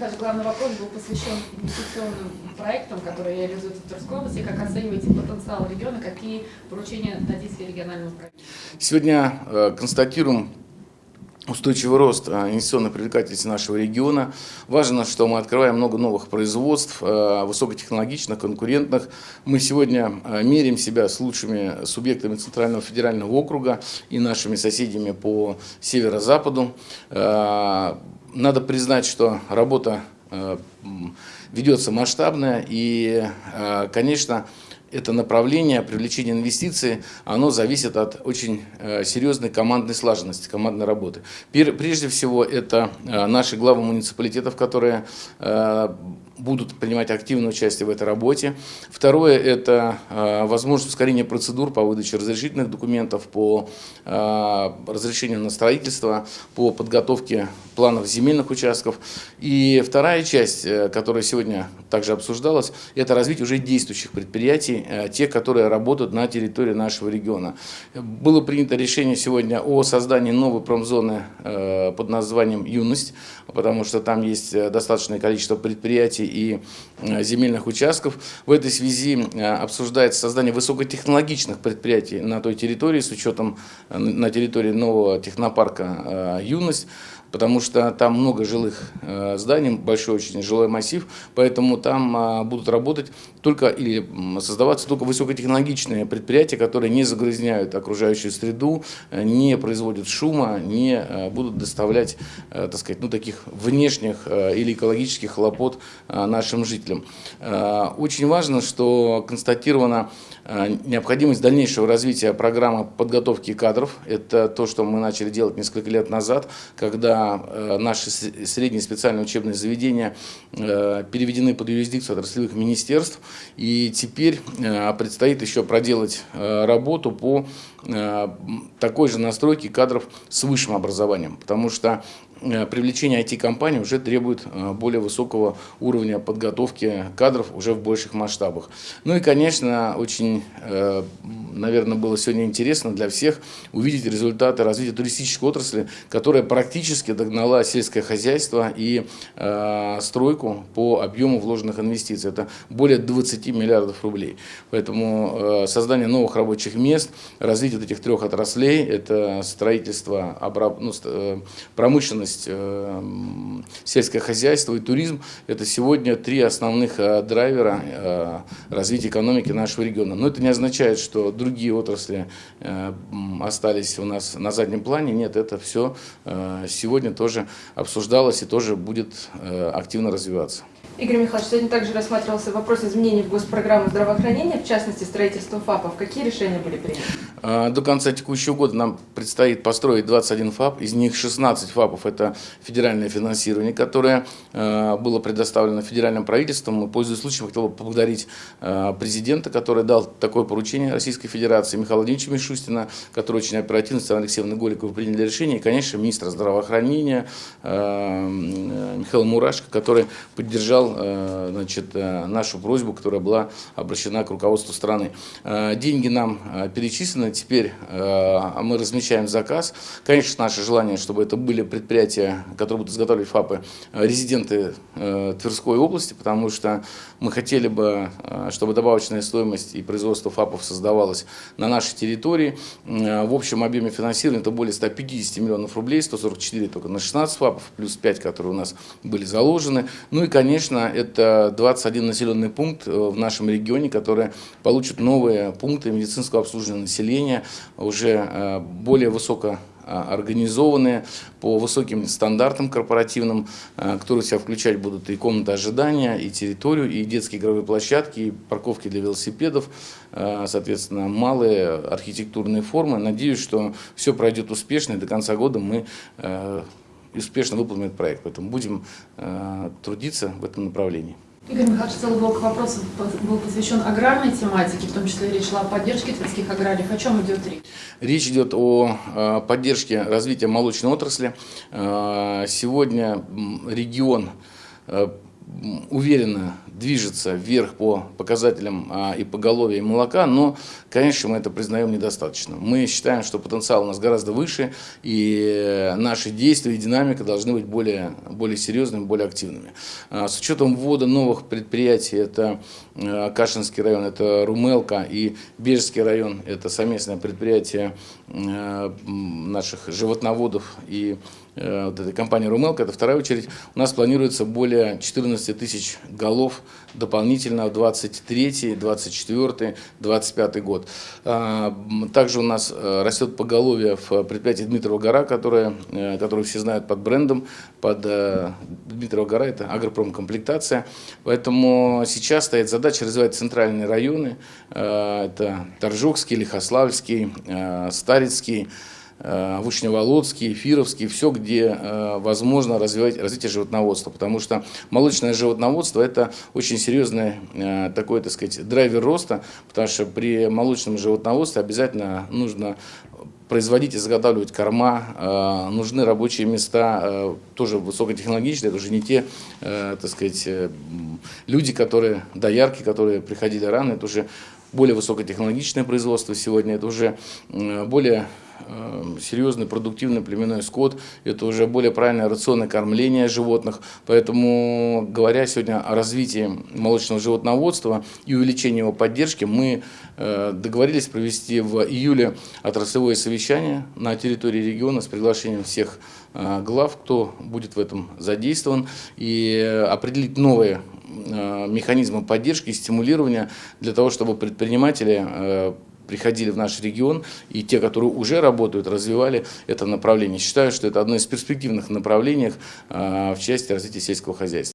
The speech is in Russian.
Михайлович, главный вопрос был посвящен инвестиционным проектам, которые реализуются в Тверской области. Как оцениваете потенциал региона, какие поручения дадите региональному проекту? Сегодня э, констатируем устойчивый рост а, инвестиционной привлекательности нашего региона. Важно, что мы открываем много новых производств, а, высокотехнологичных, конкурентных. Мы сегодня меряем себя с лучшими субъектами Центрального федерального округа и нашими соседями по северо-западу. Надо признать, что работа ведется масштабная и, конечно, это направление привлечения инвестиций, оно зависит от очень э, серьезной командной слаженности, командной работы. Прежде всего, это э, наши главы муниципалитетов, которые э, будут принимать активное участие в этой работе. Второе – это возможность ускорения процедур по выдаче разрешительных документов, по разрешению на строительство, по подготовке планов земельных участков. И вторая часть, которая сегодня также обсуждалась, это развитие уже действующих предприятий, Э, те, которые работают на территории нашего региона. Было принято решение сегодня о создании новой промзоны э, под названием «Юность», потому что там есть э, достаточное количество предприятий и земельных участков. В этой связи обсуждается создание высокотехнологичных предприятий на той территории с учетом на территории нового технопарка «Юность» потому что там много жилых э, зданий, большой очень жилой массив, поэтому там а, будут работать только или создаваться только высокотехнологичные предприятия, которые не загрязняют окружающую среду, э, не производят шума, не э, будут доставлять, так сказать, ну, таких внешних или экологических хлопот нашим жителям. Очень важно, что констатировано Э, необходимость дальнейшего развития программы подготовки кадров. Это то, что мы начали делать несколько лет назад, когда э, наши средние специальные учебные заведения э, переведены под юрисдикцию отраслевых министерств. И теперь предстоит еще проделать работу по такой же настройке кадров с высшим образованием. Потому что Э, привлечение IT-компаний уже требует э, более высокого уровня подготовки кадров уже в больших масштабах. Ну и, конечно, очень, э, наверное, было сегодня интересно для всех увидеть результаты развития туристической отрасли, которая практически догнала сельское хозяйство и стройку по объему вложенных инвестиций. Это более 20 миллиардов рублей. Поэтому создание новых рабочих мест, развитие этих трех отраслей, это строительство, ну, промышленность, промышленность, э, сельское хозяйство и туризм – это сегодня три основных э, драйвера э, развития экономики нашего региона. Но это не означает, что другие отрасли остались у нас на заднем плане. Нет, это все сегодня тоже обсуждалось и тоже будет активно развиваться. Игорь Михайлович, сегодня также рассматривался вопрос изменений в госпрограмму здравоохранения, в частности, строительство ФАПов. Какие решения были приняты? А, до конца текущего года нам предстоит построить 21 ФАП, из них 16 ФАПов – это федеральное финансирование, которое а, было предоставлено федеральным правительством. Пользуясь случаем, хотел бы поблагодарить а, президента, который дал такое поручение Российской Федерации, Михаила Владимировича Мишустина, который очень оперативно, с Алексеевной Голиковой приняли решение, и, конечно, министра здравоохранения Михаила Мурашко, который поддержал Э, значит, э, нашу просьбу, которая была обращена к руководству страны. Э, деньги нам перечислены, теперь мы размещаем заказ. Конечно, наше желание, чтобы это были предприятия, которые будут изготавливать ФАПы, резиденты Тверской области, потому что мы хотели бы, чтобы добавочная стоимость и производство ФАПов создавалось на нашей территории. В общем объеме финансирования это более 150 миллионов рублей, 144 только на 16 ФАПов, плюс 5, которые у нас были заложены. Ну и, конечно, это 21 населенный пункт э, в нашем регионе, которые получат новые пункты медицинского обслуживания населения, уже э, более высоко э, организованные по высоким стандартам корпоративным, которые себя включать будут и комнаты ожидания, и территорию, и детские игровые площадки, и парковки для велосипедов, соответственно, малые архитектурные формы. Надеюсь, что все пройдет успешно, и до конца года мы и успешно выполним этот проект. Поэтому будем э, трудиться в этом направлении. Игорь Михайлович, целый блок вопросов был посвящен аграрной тематике, в том числе речь шла о поддержке тверских аграриев. О чем идет речь? Речь идет о э, поддержке развития молочной отрасли. Э, сегодня регион уверенно движется вверх по показателям а, и поголовья и молока, но, конечно, мы это признаем недостаточно. Мы считаем, что потенциал у нас гораздо выше, и э, наши действия и динамика должны быть более, более серьезными, более активными. А, С учетом ввода новых предприятий, это э, Кашинский район, это Румелка и Бежский район, это совместное предприятие э, наших животноводов и вот этой компании «Румелка», это вторая очередь, у нас планируется более 14 тысяч голов дополнительно в 23, 24, 25 год. А, Также у нас э, растет поголовье в предприятии Дмитрова гора, которое, э, которое все знают под брендом, под э, Дмитрова гора, это агропромкомплектация. Поэтому сейчас стоит задача развивать центральные районы, Э, это Торжокский, Лихославский, э, Старицкий, э, Вышневолодский, Эфировский, все, где э, возможно развивать развитие животноводства, потому что молочное животноводство – это очень серьезный э, такой, так сказать, драйвер роста, потому что при молочном животноводстве обязательно нужно производить и заготавливать корма, э, нужны рабочие места, э, тоже высокотехнологичные, это уже не те, э, так сказать, э, люди, которые, доярки, которые приходили рано, это уже более высокотехнологичное производство сегодня, это уже более э, серьезный продуктивный племенной скот, это уже более правильное рационное кормление животных. Поэтому, говоря сегодня о развитии молочного животноводства и увеличении его поддержки, мы э, договорились провести в июле отраслевое совещание на территории региона с приглашением всех э, глав, кто будет в этом задействован, и определить новые э, механизмы поддержки и стимулирования для того, чтобы предприниматели приходили в наш регион, и те, которые уже работают, развивали это направление. Считаю, что это одно из перспективных направлений э, в части развития сельского хозяйства.